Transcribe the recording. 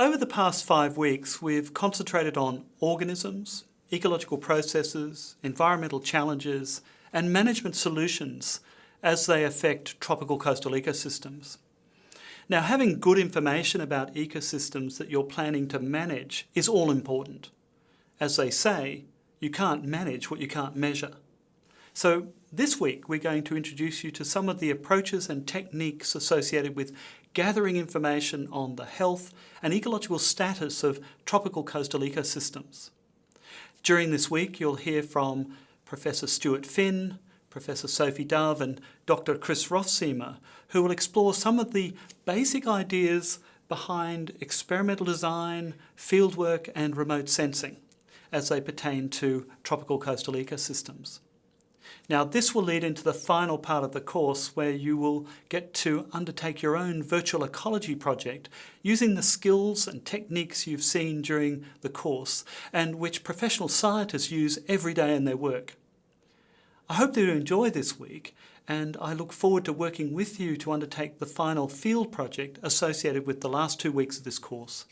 Over the past five weeks, we've concentrated on organisms, ecological processes, environmental challenges, and management solutions as they affect tropical coastal ecosystems. Now, having good information about ecosystems that you're planning to manage is all important. As they say, you can't manage what you can't measure. So this week we're going to introduce you to some of the approaches and techniques associated with gathering information on the health and ecological status of tropical coastal ecosystems. During this week you'll hear from Professor Stuart Phinn, Professor Sophie Dove and Dr Chris Roelfsema who will explore some of the basic ideas behind experimental design, fieldwork and remote sensing as they pertain to tropical coastal ecosystems. Now this will lead into the final part of the course where you will get to undertake your own virtual ecology project using the skills and techniques you've seen during the course and which professional scientists use every day in their work. I hope that you enjoy this week and I look forward to working with you to undertake the final field project associated with the last two weeks of this course.